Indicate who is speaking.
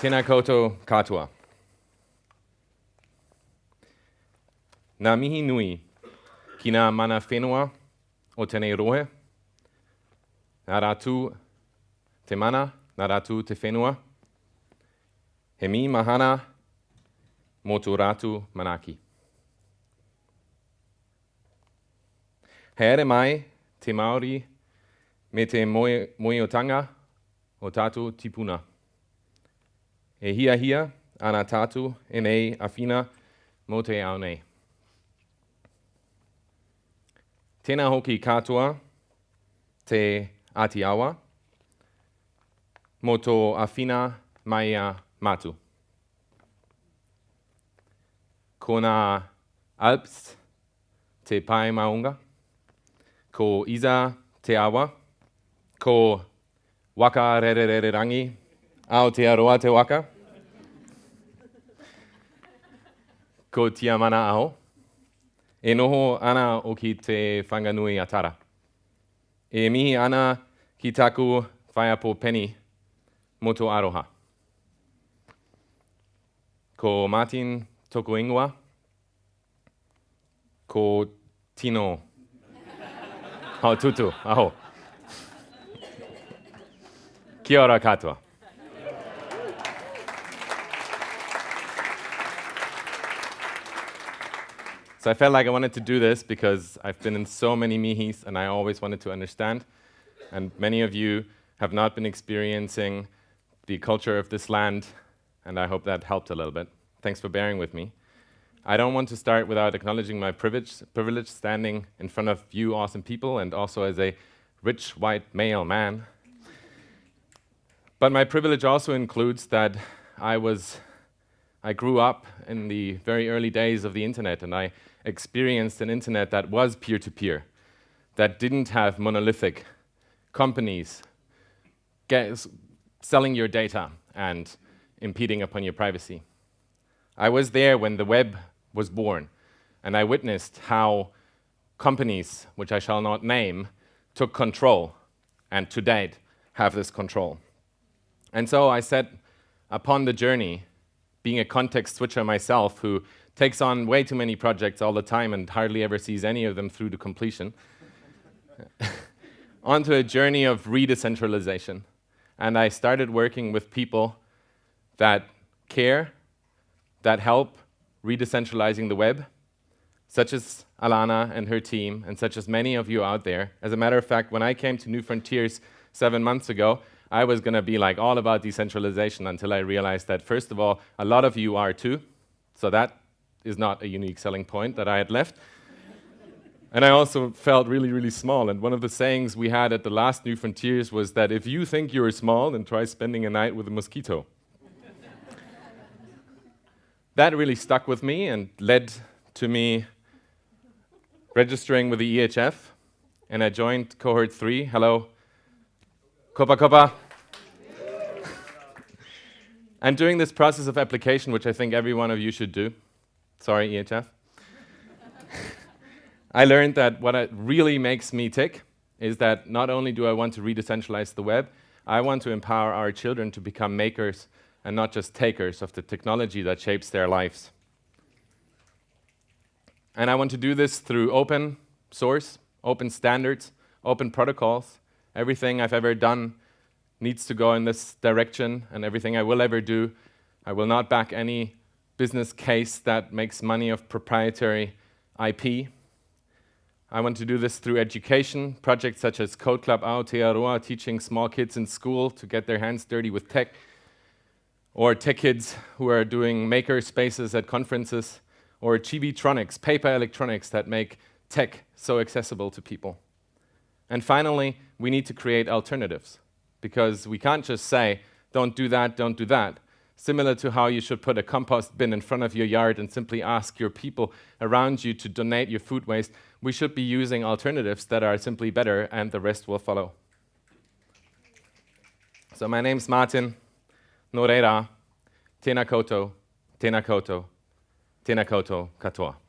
Speaker 1: Tēnā koutou katoa. Nā mihi nui ki nā mana whenua o tēnei rohe. Nā rātū te mana, nā rātū te whenua. He mi mahana tō rātū manaki. He ere mai te Māori me te moe, moiotanga o tātou tipuna. E hia hia ana tatu e nei a whina mō te ao nei. Tēnā hoki katoa te Atiawa mō tō a whina mai a matu. Ko nā Alps te pai maunga, ko Iza te awa, ko waka Rerererangi Aotearoa te waka. ko tia mana aho. E noho ana o ki te whanganui atara. E mihi ana ki taku whaiapo peni moto aroha. Ko Martin toko ingoa. Ko Tino. Hau tutu, aho. Kia ora katoa. So I felt like I wanted to do this because I've been in so many mihis and I always wanted to understand. And many of you have not been experiencing the culture of this land, and I hope that helped a little bit. Thanks for bearing with me. I don't want to start without acknowledging my privilege, privilege standing in front of you awesome people and also as a rich white male man. But my privilege also includes that I was I grew up in the very early days of the internet and I experienced an internet that was peer-to-peer, -peer, that didn't have monolithic companies selling your data and impeding upon your privacy. I was there when the web was born, and I witnessed how companies, which I shall not name, took control, and to date have this control. And so I set upon the journey, being a context switcher myself who takes on way too many projects all the time and hardly ever sees any of them through to completion, onto a journey of re-decentralization. And I started working with people that care, that help re-decentralizing the web, such as Alana and her team, and such as many of you out there. As a matter of fact, when I came to New Frontiers seven months ago, I was going to be like all about decentralization until I realized that, first of all, a lot of you are too. So that is not a unique selling point that I had left. and I also felt really, really small. And one of the sayings we had at the last New Frontiers was that if you think you're small, then try spending a night with a mosquito. that really stuck with me and led to me registering with the EHF. And I joined cohort three. Hello. Kopa Kopa. and during this process of application, which I think every one of you should do, Sorry, EHF. I learned that what really makes me tick is that not only do I want to re-decentralize the web, I want to empower our children to become makers and not just takers of the technology that shapes their lives. And I want to do this through open source, open standards, open protocols. Everything I've ever done needs to go in this direction, and everything I will ever do, I will not back any business case that makes money of proprietary IP. I want to do this through education, projects such as Code Club Aotearoa, teaching small kids in school to get their hands dirty with tech, or tech kids who are doing maker spaces at conferences, or Chibitronics, paper electronics that make tech so accessible to people. And finally, we need to create alternatives, because we can't just say, don't do that, don't do that similar to how you should put a compost bin in front of your yard and simply ask your people around you to donate your food waste, we should be using alternatives that are simply better and the rest will follow. So my name's Martin Noreira, koutou, Tēnā koutou katoa.